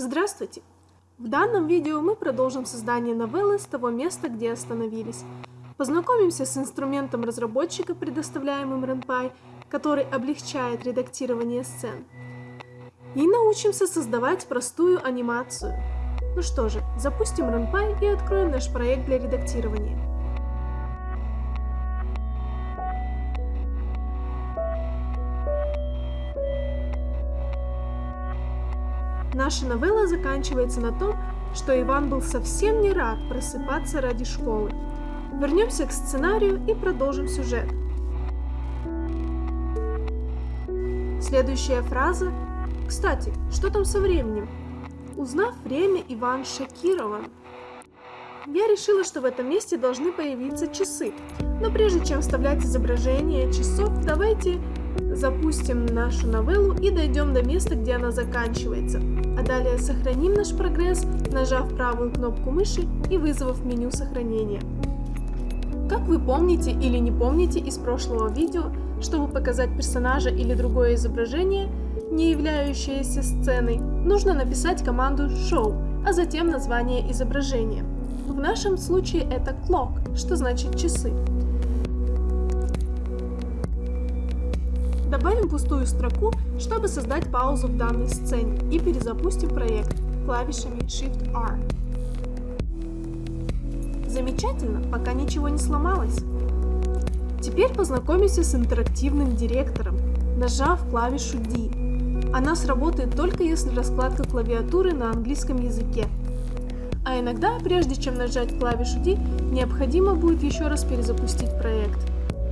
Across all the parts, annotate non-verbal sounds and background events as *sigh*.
Здравствуйте! В данном видео мы продолжим создание новеллы с того места, где остановились. Познакомимся с инструментом разработчика, предоставляемым RenPy, который облегчает редактирование сцен. И научимся создавать простую анимацию. Ну что же, запустим RenPy и откроем наш проект для редактирования. Наша новелла заканчивается на том, что Иван был совсем не рад просыпаться ради школы. Вернемся к сценарию и продолжим сюжет. Следующая фраза. Кстати, что там со временем? Узнав время, Иван шокирован. Я решила, что в этом месте должны появиться часы. Но прежде чем вставлять изображение часов, давайте запустим нашу новеллу и дойдем до места, где она заканчивается. А далее сохраним наш прогресс, нажав правую кнопку мыши и вызвав меню сохранения. Как вы помните или не помните из прошлого видео, чтобы показать персонажа или другое изображение, не являющееся сценой, нужно написать команду Show, а затем название изображения. В нашем случае это Clock, что значит часы. Добавим пустую строку, чтобы создать паузу в данной сцене и перезапустим проект клавишами Shift-R. Замечательно, пока ничего не сломалось. Теперь познакомимся с интерактивным директором, нажав клавишу D. Она сработает только если раскладка клавиатуры на английском языке. А иногда, прежде чем нажать клавишу D, необходимо будет еще раз перезапустить проект.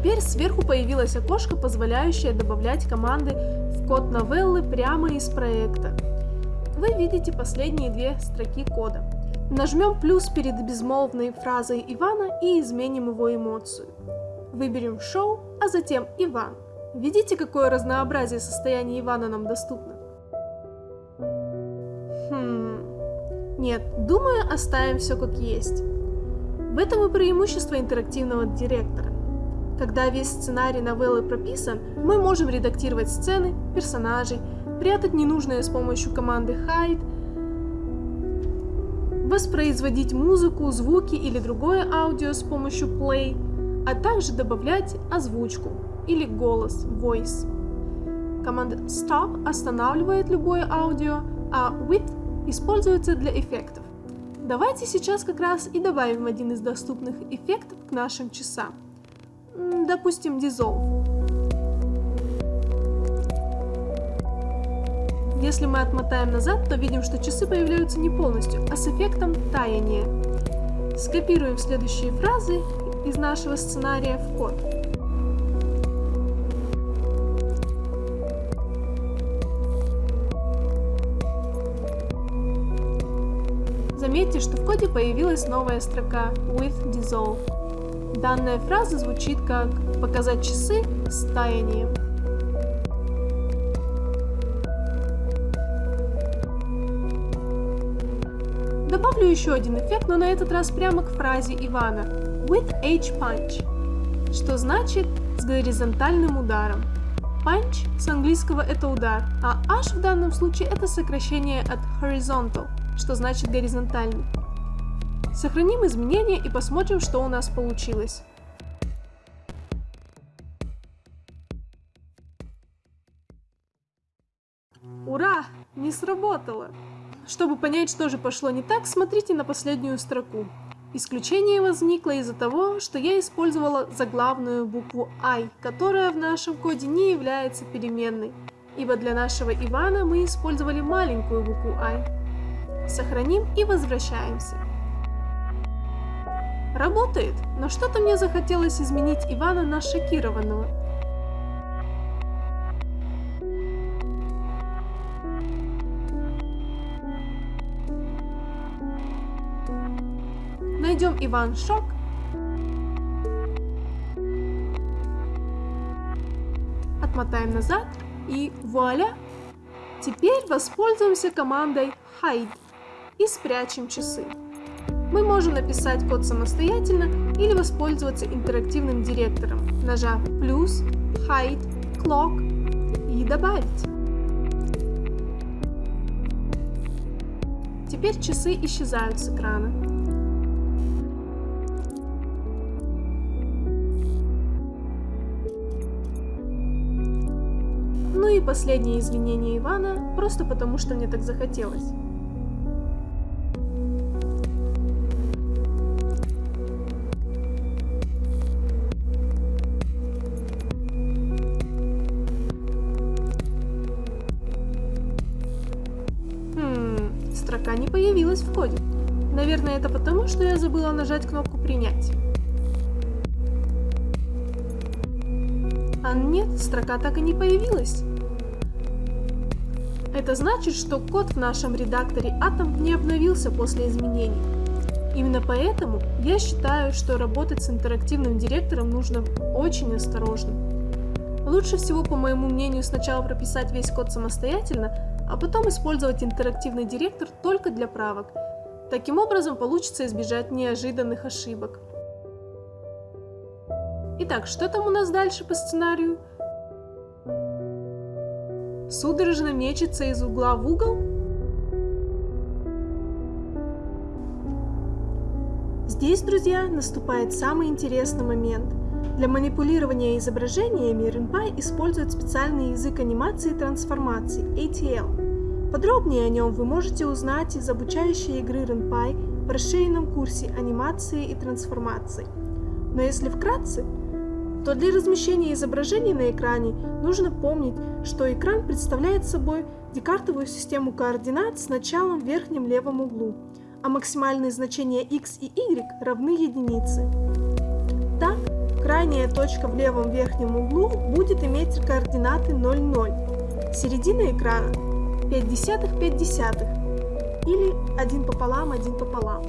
Теперь сверху появилось окошко, позволяющее добавлять команды в код новеллы прямо из проекта. Вы видите последние две строки кода. Нажмем плюс перед безмолвной фразой Ивана и изменим его эмоцию. Выберем «Шоу», а затем «Иван». Видите, какое разнообразие состояния Ивана нам доступно? Хм... Нет, думаю, оставим все как есть. В этом и преимущество интерактивного директора. Когда весь сценарий новеллы прописан, мы можем редактировать сцены, персонажей, прятать ненужное с помощью команды hide, воспроизводить музыку, звуки или другое аудио с помощью play, а также добавлять озвучку или голос voice. Команда stop останавливает любое аудио, а with используется для эффектов. Давайте сейчас как раз и добавим один из доступных эффектов к нашим часам допустим, dissolve. Если мы отмотаем назад, то видим, что часы появляются не полностью, а с эффектом таяния. Скопируем следующие фразы из нашего сценария в код. Заметьте, что в коде появилась новая строка with dissolve. Данная фраза звучит как «показать часы с таянием». Добавлю еще один эффект, но на этот раз прямо к фразе Ивана «with H punch», что значит «с горизонтальным ударом». Punch с английского это удар, а H в данном случае это сокращение от horizontal, что значит горизонтальный. Сохраним изменения и посмотрим, что у нас получилось. Ура! Не сработало! Чтобы понять, что же пошло не так, смотрите на последнюю строку. Исключение возникло из-за того, что я использовала заглавную букву I, которая в нашем коде не является переменной, ибо для нашего Ивана мы использовали маленькую букву I. Сохраним и возвращаемся. Работает, но что-то мне захотелось изменить Ивана на шокированного. Найдем Иван Шок. Отмотаем назад и вуаля! Теперь воспользуемся командой hide и спрячем часы. Мы можем написать код самостоятельно или воспользоваться интерактивным директором, нажав плюс, hide, clock и добавить. Теперь часы исчезают с экрана. Ну и последнее извинение Ивана, просто потому что мне так захотелось. Коде. Наверное, это потому, что я забыла нажать кнопку «Принять». А нет, строка так и не появилась. Это значит, что код в нашем редакторе Atom не обновился после изменений. Именно поэтому я считаю, что работать с интерактивным директором нужно очень осторожно. Лучше всего, по моему мнению, сначала прописать весь код самостоятельно, а потом использовать интерактивный директор только для правок. Таким образом получится избежать неожиданных ошибок. Итак, что там у нас дальше по сценарию? Судорожно мечется из угла в угол? Здесь, друзья, наступает самый интересный момент. Для манипулирования изображениями RenPy использует специальный язык анимации и трансформации ATL. Подробнее о нем вы можете узнать из обучающей игры RenPy в расширенном курсе анимации и трансформации. Но если вкратце, то для размещения изображений на экране нужно помнить, что экран представляет собой декартовую систему координат с началом в верхнем левом углу, а максимальные значения x и y равны единице. Так, крайняя точка в левом верхнем углу будет иметь координаты 0, 0. Середина экрана 5 десятых 5 десятых или 1 пополам 1 пополам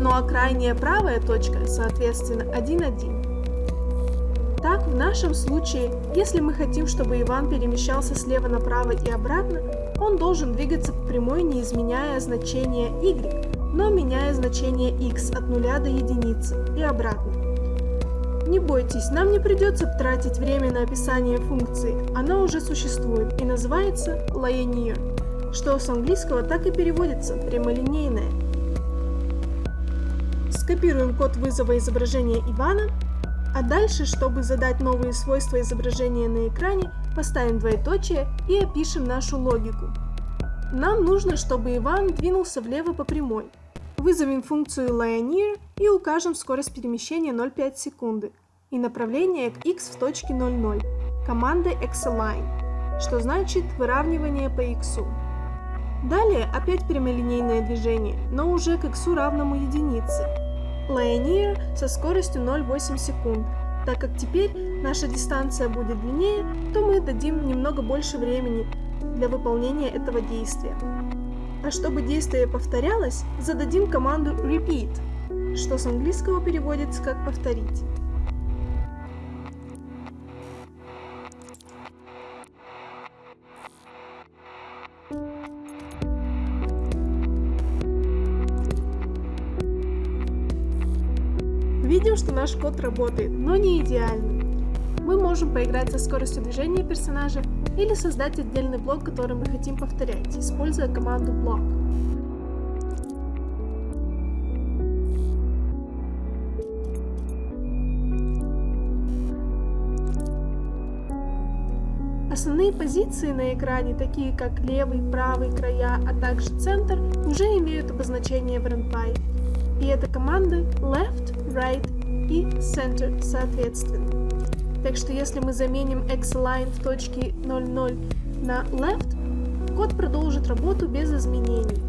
ну а крайняя правая точка, соответственно, 1,1. Так, в нашем случае, если мы хотим, чтобы Иван перемещался слева направо и обратно, он должен двигаться по прямой, не изменяя значение y, но меняя значение x от 0 до единицы и обратно. Не бойтесь, нам не придется тратить время на описание функции, она уже существует и называется linear, что с английского так и переводится прямолинейная. Скопируем код вызова изображения Ивана, а дальше, чтобы задать новые свойства изображения на экране, поставим двоеточие и опишем нашу логику. Нам нужно, чтобы Иван двинулся влево по прямой. Вызовем функцию linear и укажем скорость перемещения 0,5 секунды и направление к x в точке 0,0 командой xalign, что значит выравнивание по x. Далее опять прямолинейное движение, но уже к x равному единице, Linear со скоростью 0,8 секунд. Так как теперь наша дистанция будет длиннее, то мы дадим немного больше времени для выполнения этого действия. А чтобы действие повторялось, зададим команду repeat, что с английского переводится как повторить. Видим, что наш код работает, но не идеально. Мы можем поиграть со скоростью движения персонажа или создать отдельный блок, который мы хотим повторять, используя команду block. Основные позиции на экране, такие как левый, правый края, а также центр, уже имеют обозначение в RenPy. И это команды left, right и center соответственно. Так что если мы заменим xline в точке 00 на left, код продолжит работу без изменений.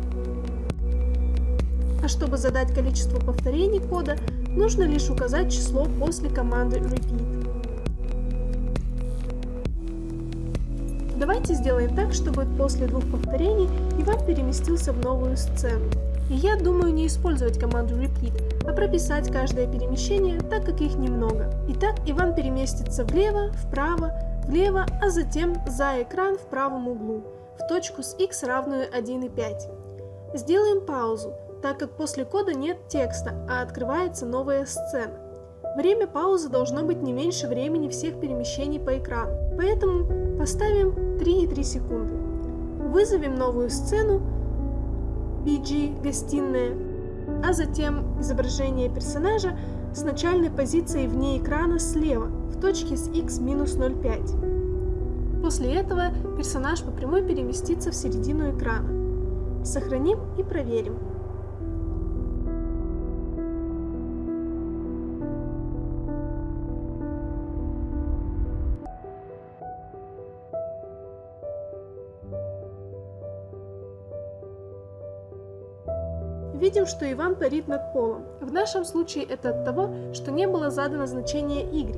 А чтобы задать количество повторений кода, нужно лишь указать число после команды repeat. Давайте сделаем так, чтобы после двух повторений Иван переместился в новую сцену. И я думаю не использовать команду repeat, а прописать каждое перемещение, так как их немного. Итак, Иван переместится влево, вправо, влево, а затем за экран в правом углу, в точку с x равную 1,5. Сделаем паузу, так как после кода нет текста, а открывается новая сцена. Время паузы должно быть не меньше времени всех перемещений по экрану, поэтому поставим 3,3 секунды. Вызовем новую сцену BG гостиная, а затем изображение персонажа с начальной позицией вне экрана слева в точке с x минус 0,5. После этого персонаж по прямой переместится в середину экрана. Сохраним и проверим. Видим, что Иван парит над полом. В нашем случае это от того, что не было задано значение y.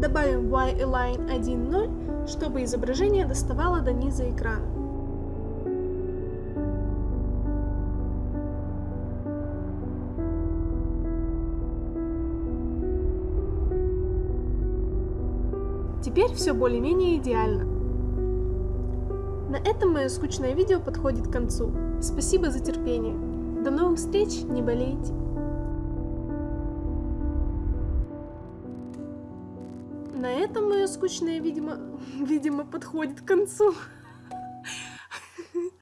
Добавим y-align 1.0, чтобы изображение доставало до низа экрана. Теперь все более-менее идеально. На этом мое скучное видео подходит к концу. Спасибо за терпение. До новых встреч, не болейте. На этом мое скучное, видимо, *laughs* видимо, подходит к концу.